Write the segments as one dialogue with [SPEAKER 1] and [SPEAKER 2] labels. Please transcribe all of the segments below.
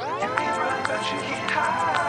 [SPEAKER 1] You can run, but you can't hide.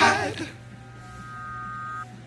[SPEAKER 1] hide.